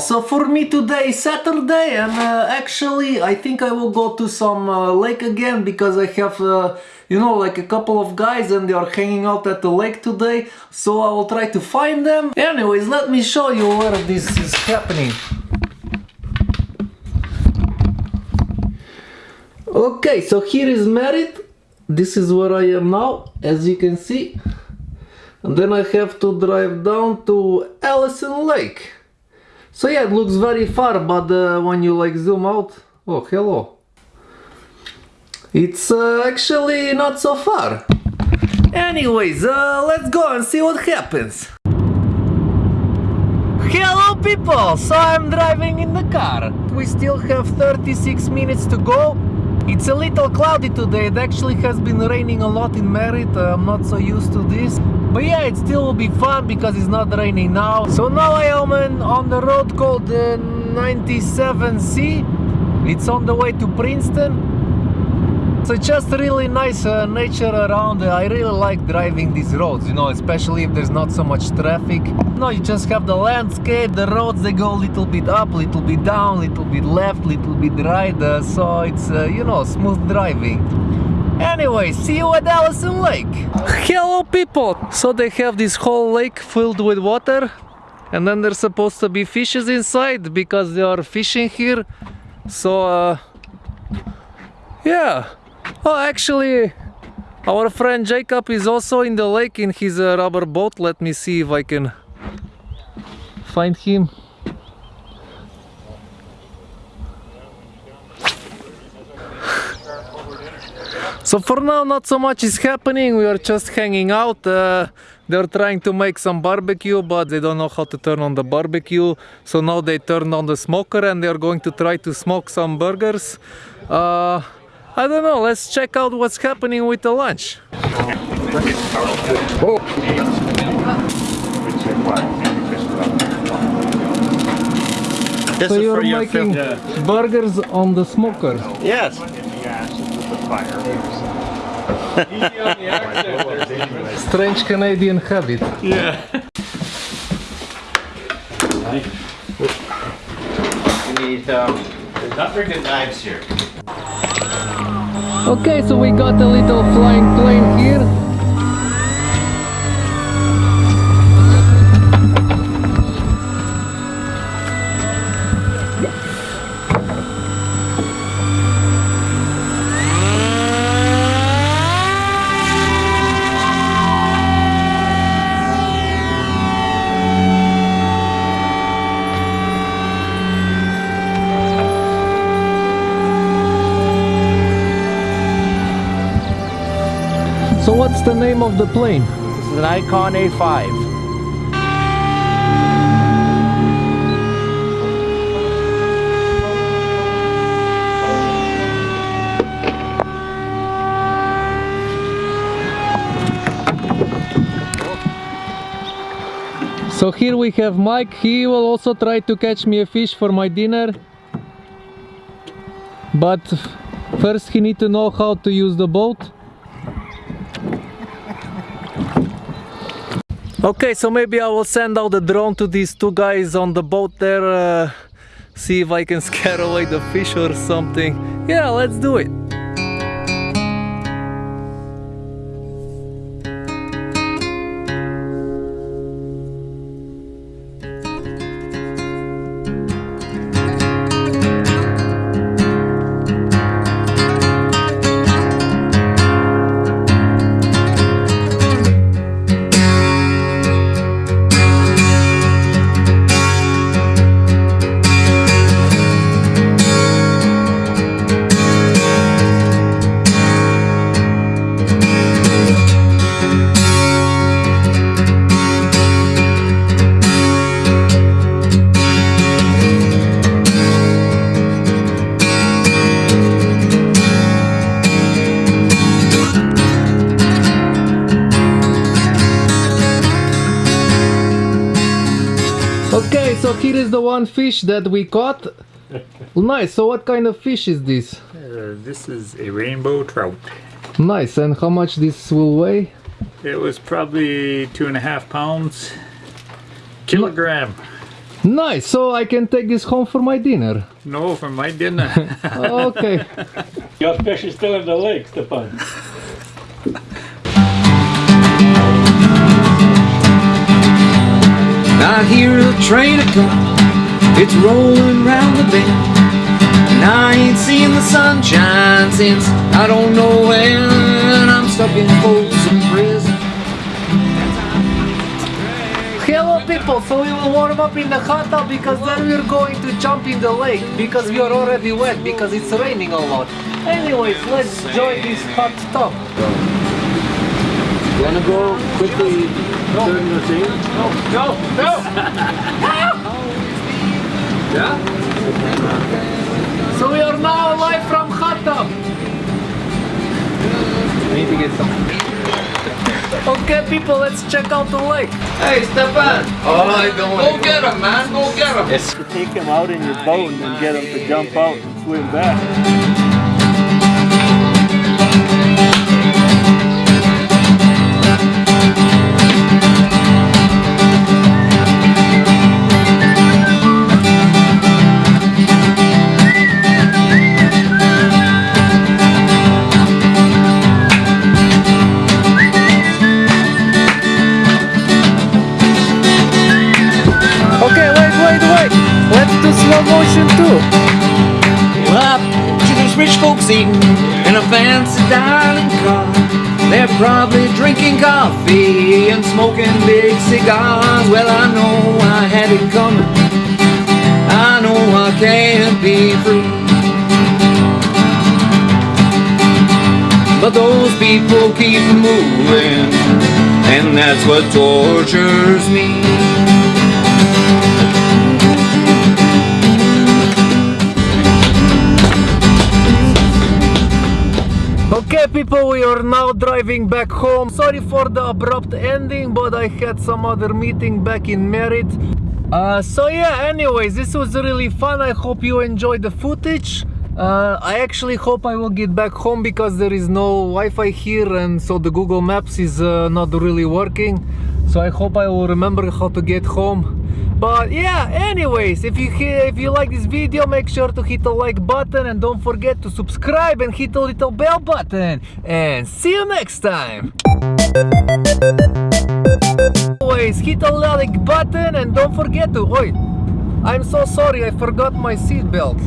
so for me today Saturday and uh, actually I think I will go to some uh, lake again because I have uh, you know like a couple of guys and they are hanging out at the lake today so I will try to find them. Anyways let me show you where this is happening. Okay so here is Merritt. This is where I am now as you can see. And then I have to drive down to Allison Lake. So yeah, it looks very far, but uh, when you like zoom out, oh hello. It's uh, actually not so far. Anyways, uh, let's go and see what happens. Hello people! So I'm driving in the car. We still have 36 minutes to go. It's a little cloudy today. It actually has been raining a lot in Merritt. Uh, I'm not so used to this. But yeah, it still will be fun because it's not raining now. So now I am on the road called the 97C. It's on the way to Princeton. So just really nice uh, nature around. I really like driving these roads, you know, especially if there's not so much traffic. No, you just have the landscape, the roads, they go a little bit up, little bit down, little bit left, little bit right. Uh, so it's, uh, you know, smooth driving. Anyway, see you at Allison Lake. Hello people! So they have this whole lake filled with water and then there's supposed to be fishes inside because they are fishing here. So, uh, yeah. Oh, actually, our friend Jacob is also in the lake in his uh, rubber boat. Let me see if I can find him. So for now not so much is happening, we are just hanging out. Uh, they're trying to make some barbecue but they don't know how to turn on the barbecue. So now they turned on the smoker and they're going to try to smoke some burgers. Uh, I don't know, let's check out what's happening with the lunch. So you're making burgers on the smoker. Yes. Strange Canadian habit. Yeah. We need, um, there's not very good knives here. Okay, so we got a little flying plane here. So what's the name of the plane? This is an Icon A5. So here we have Mike, he will also try to catch me a fish for my dinner. But first he need to know how to use the boat. Okay, so maybe I will send out the drone to these two guys on the boat there, uh, see if I can scare away the fish or something. Yeah, let's do it. So here is the one fish that we caught. Nice, so what kind of fish is this? Uh, this is a rainbow trout. Nice, and how much this will weigh? It was probably two and a half pounds. Kilogram. Nice, so I can take this home for my dinner. No, for my dinner. Okay. Your fish is still in the lake, Stefan. I hear a train a coming, it's rolling round the bend. And I ain't seen the sunshine since I don't know when. I'm stuck in Folsom Prison. Hello people, so we will warm up in the hot tub because then we're going to jump in the lake because we are already wet because it's raining a lot. Anyways, let's join this hot tub. You wanna go quickly turn the thing? Go, go! Yeah? So we are now live from hot tub. need to get some. Okay people, let's check out the lake. Hey, Stefan! Oh, I don't Go get him, man! Go get him! To take him out in your boat and get him to jump out and swim back. Rich folks eating in a fancy dining car. They're probably drinking coffee and smoking big cigars. Well, I know I had it coming. I know I can't be free. But those people keep moving, and that's what tortures me. Okay people, we are now driving back home. Sorry for the abrupt ending, but I had some other meeting back in Merritt. Uh, so yeah, anyways, this was really fun. I hope you enjoyed the footage. Uh, I actually hope I will get back home because there is no Wi-Fi here and so the Google Maps is uh, not really working. So I hope I will remember how to get home. But yeah, anyways, if you if you like this video, make sure to hit the like button and don't forget to subscribe and hit the little bell button. And see you next time. Always hit the like button and don't forget to. Oi, I'm so sorry, I forgot my seatbelt.